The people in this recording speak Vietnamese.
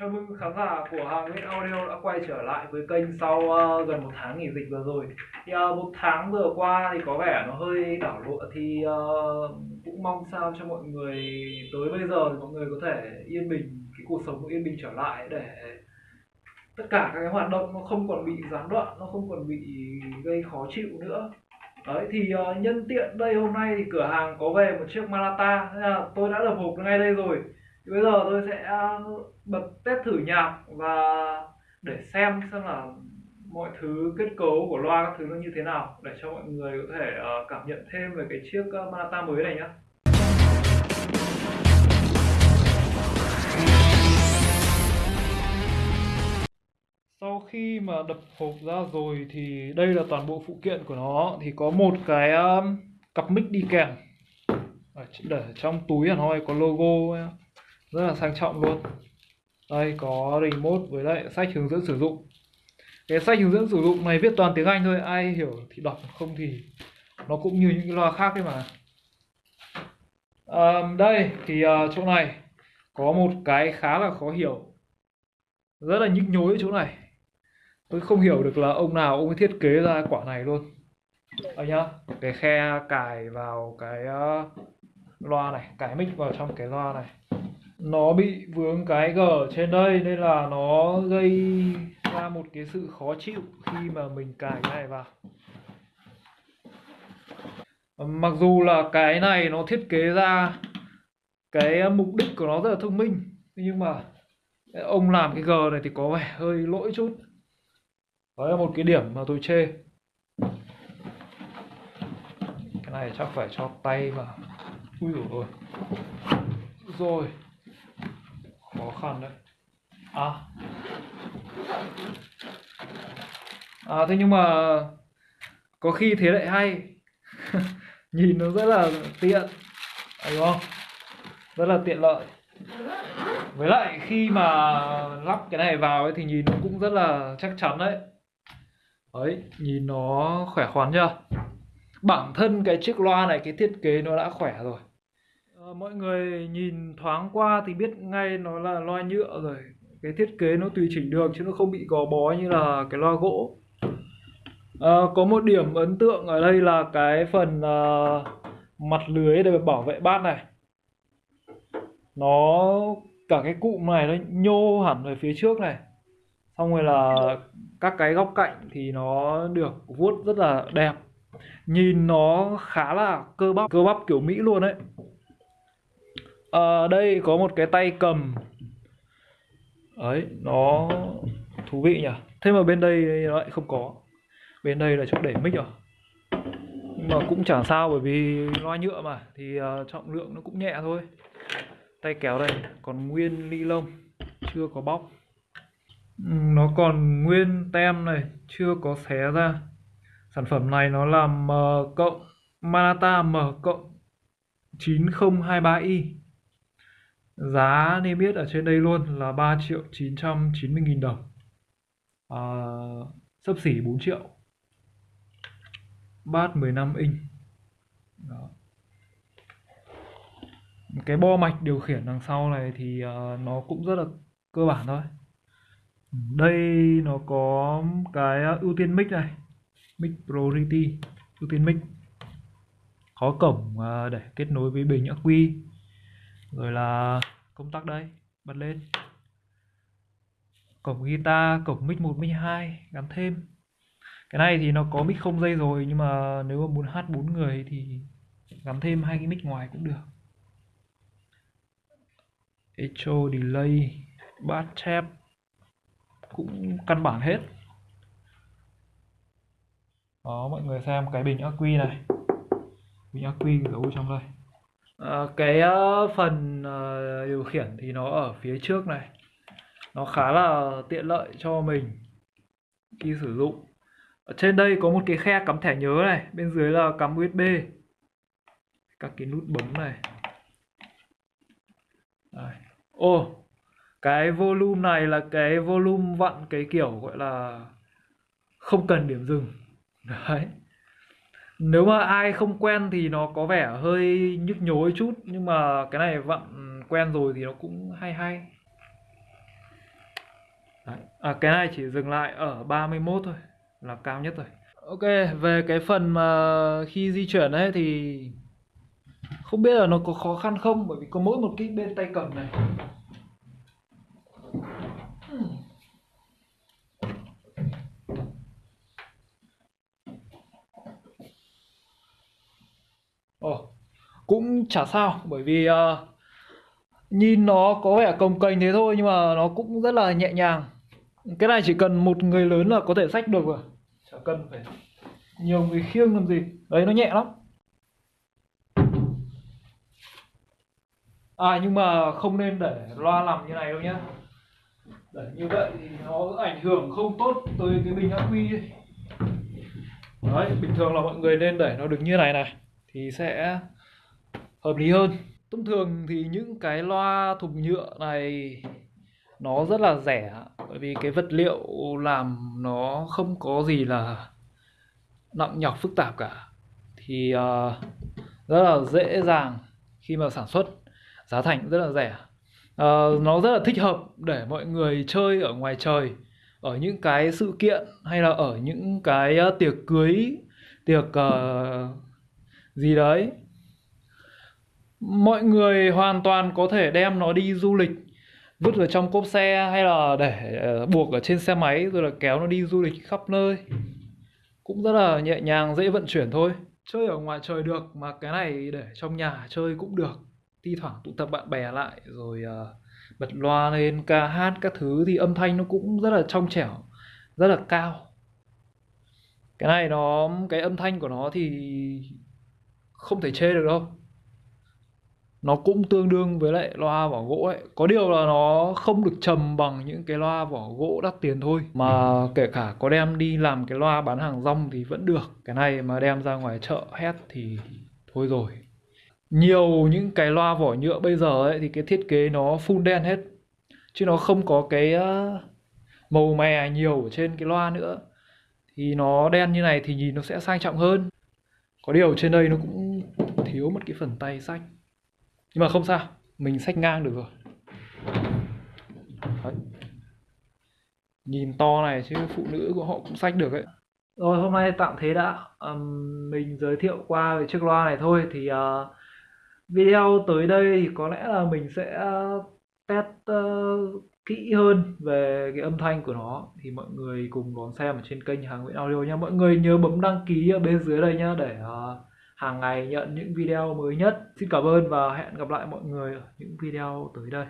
Chào mừng khán giả của Hàng Nguyễn Audio đã quay trở lại với kênh sau uh, gần một tháng nghỉ dịch vừa rồi. Thì uh, một tháng vừa qua thì có vẻ nó hơi đảo lộn thì uh, cũng mong sao cho mọi người tới bây giờ thì mọi người có thể yên bình cái cuộc sống yên bình trở lại để tất cả các cái hoạt động nó không còn bị gián đoạn, nó không còn bị gây khó chịu nữa. Đấy thì uh, nhân tiện đây hôm nay thì cửa hàng có về một chiếc Malata nên là tôi đã lập hộp ngay đây rồi thì bây giờ tôi sẽ uh, bật test thử nhạc và để xem xem là mọi thứ kết cấu của loa các thứ nó như thế nào để cho mọi người có thể uh, cảm nhận thêm về cái chiếc ờ, uh, Manata mới này nhé sau khi mà đập hộp ra rồi thì đây là toàn bộ phụ kiện của nó. Thì có một cái um, cặp mic đi kèm. Để trong túi hẳn hoi có logo rất là sang trọng luôn đây có remote với lại sách hướng dẫn sử dụng. Cái sách hướng dẫn sử dụng này viết toàn tiếng Anh thôi ai hiểu thì đọc không thì nó cũng như những cái loa khác ấy mà. À, đây thì uh, chỗ này có một cái khá là khó hiểu. Rất là nhức nhối ở chỗ này. Tôi không hiểu được là ông nào ông ấy thiết kế ra quả này luôn. Đây nhá cái khe cài vào cái uh, loa này cài mic vào trong cái loa này nó bị vướng cái gở trên đây nên là nó gây ra một cái sự khó chịu khi mà mình cài cái này vào. Mặc dù là cái này nó thiết kế ra cái mục đích của nó rất là thông minh, nhưng mà ông làm cái gờ này thì có vẻ hơi lỗi chút. Đó là một cái điểm mà tôi chê. Cái này chắc phải cho tay vào ui rồi rồi khó khăn đấy à à thế nhưng mà có khi thế lại hay. Nhìn nó rất là tiện. Đúng không? Rất là tiện lợi. Với lại khi mà lắp cái này vào ấy thì nhìn nó cũng rất là chắc chắn đấy. Đấy, nhìn nó khỏe khoắn chưa? Bản thân cái chiếc loa này, cái thiết kế nó đã khỏe rồi mọi người nhìn thoáng qua thì biết ngay nó là loa nhựa rồi. Cái thiết kế nó tùy chỉnh được chứ nó không bị gò bó như là cái loa gỗ. À, có một điểm ấn tượng ở đây là cái phần à, mặt lưới để bảo vệ bát này. Nó cả cái cụm này nó nhô hẳn về phía trước này. Xong rồi là các cái góc cạnh thì nó được vuốt rất là đẹp. Nhìn nó khá là cơ bắp cơ bắp kiểu mỹ luôn đấy à, đây có một cái tay cầm. Ấy nó thú vị nhỉ? Thế mà bên đây nó lại không có. Bên đây là chỗ để mic rồi. Nhưng mà cũng chẳng sao bởi vì loa nhựa mà thì uh, trọng lượng nó cũng nhẹ thôi. Tay kéo đây còn nguyên ly lông chưa có bóc. Nó còn nguyên tem này chưa có xé ra. Sản phẩm này nó là M cộng Manata M cộng 9023i giá niêm yết ở trên đây luôn là 3 triệu 990 nghìn đồng. À, sấp xỉ 4 triệu. Bát 15 inch. Đó. cái bo mạch điều khiển đằng sau này thì uh, nó cũng rất là cơ bản thôi. Đây nó có cái à, ưu tiên mic này. Mic priority ưu tiên mic. Có cổng uh, để kết nối với bình ắc quy rồi là công tắc đây, bật lên. Cổng guitar, cổng mic 1 mic 2 gắn thêm. Cái này thì nó có mic không dây rồi, nhưng mà nếu mà muốn hát bốn người thì gắn thêm hai cái mic ngoài cũng được. Echo, delay, bass tap cũng căn bản hết. Đó, mọi người xem cái bình ắc quy này. Bình ắc quy giấu trong đây à, cái uh, phần uh, điều khiển thì nó ở phía trước này. Nó khá là tiện lợi cho mình khi sử dụng. Ở trên đây có một cái khe cắm thẻ nhớ này bên dưới là cắm USB các cái nút bấm này. Đây. ô cái volume này là cái volume vặn cái kiểu gọi là không cần điểm dừng. Đấy nếu mà ai không quen thì nó có vẻ hơi nhức nhối chút nhưng mà cái này vặn quen rồi thì nó cũng hay hay. Đấy. À, cái này chỉ dừng lại ở 31 thôi là cao nhất rồi. Ok về cái phần mà khi di chuyển ấy thì không biết là nó có khó khăn không? Bởi vì có mỗi một cái bên tay cầm này. Cũng chả sao bởi vì uh, nhìn nó có vẻ cồng kềnh thế thôi nhưng mà nó cũng rất là nhẹ nhàng. Cái này chỉ cần một người lớn là có thể xách được rồi. Chả cần phải nhiều người khiêng làm gì. Đấy nó nhẹ lắm. À nhưng mà không nên để loa nằm như này đâu nhá. Để như vậy thì nó ảnh hưởng không tốt tới cái bình ắc quy đấy bình thường là mọi người nên để nó được như này này thì sẽ hợp lý hơn. Thông thường thì những cái loa thùng nhựa này nó rất là rẻ bởi vì cái vật liệu làm nó không có gì là nặng nhọc phức tạp cả. Thì uh, rất là dễ dàng khi mà sản xuất. Giá thành rất là rẻ. Uh, nó rất là thích hợp để mọi người chơi ở ngoài trời. Ở những cái sự kiện hay là ở những cái uh, tiệc cưới tiệc uh, gì đấy mọi người hoàn toàn có thể đem nó đi du lịch vứt ở trong cốp xe hay là để ờ, buộc ở trên xe máy rồi là kéo nó đi du lịch khắp nơi. Cũng rất là nhẹ nhàng dễ vận chuyển thôi. Chơi ở ngoài trời được mà cái này để trong nhà chơi cũng được. Thi thoảng tụ tập bạn bè lại rồi uh, bật loa lên ca hát các thứ thì âm thanh nó cũng rất là trong trẻo rất là cao. Cái này nó cái âm thanh của nó thì không thể chê được đâu nó cũng tương đương với lại loa vỏ gỗ ấy. Có điều là nó không được trầm bằng những cái loa vỏ gỗ đắt tiền thôi. Mà kể cả có đem đi làm cái loa bán hàng rong thì vẫn được. Cái này mà đem ra ngoài chợ hét thì thôi rồi. Nhiều những cái loa vỏ nhựa bây giờ ấy thì cái thiết kế nó full đen hết. Chứ nó không có cái màu mè nhiều ở trên cái loa nữa. Thì nó đen như này thì nhìn nó sẽ sang trọng hơn. Có điều trên đây nó cũng thiếu một cái phần tay sách nhưng mà không sao mình sách ngang được rồi. Đấy. nhìn to này chứ phụ nữ của họ cũng sách được ấy. Rồi hôm nay tạm thế đã. Um, mình giới thiệu qua về chiếc loa này thôi thì uh, video tới đây thì có lẽ là mình sẽ ờ, test uh, kỹ hơn về cái âm thanh của nó. Thì mọi người cùng đón xem ở trên kênh hàng Nguyễn Audio nha mọi người nhớ bấm đăng ký ở bên dưới đây nhá để uh, hàng ngày nhận những video mới nhất. Xin cảm ơn và hẹn gặp lại mọi người ở những video tới đây.